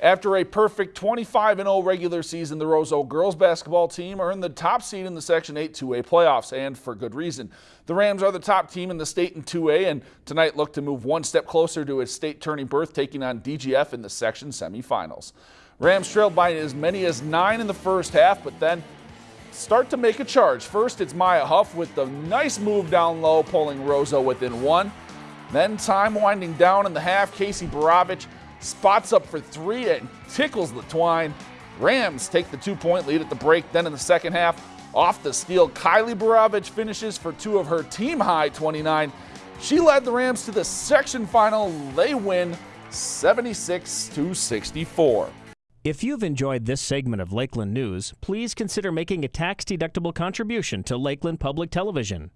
After a perfect 25-0 regular season, the Roseau girls basketball team earned the top seed in the Section 8 2A playoffs, and for good reason. The Rams are the top team in the state in 2A, and tonight look to move one step closer to a state turning berth, taking on DGF in the section semifinals. Rams trailed by as many as nine in the first half, but then start to make a charge. First, it's Maya Huff with the nice move down low, pulling Roseau within one. Then time winding down in the half, Casey Baravich spots up for three and tickles the twine. Rams take the two-point lead at the break. Then in the second half, off the steal, Kylie Baravich finishes for two of her team high 29. She led the Rams to the section final. They win 76 to 64. If you've enjoyed this segment of Lakeland News, please consider making a tax-deductible contribution to Lakeland Public Television.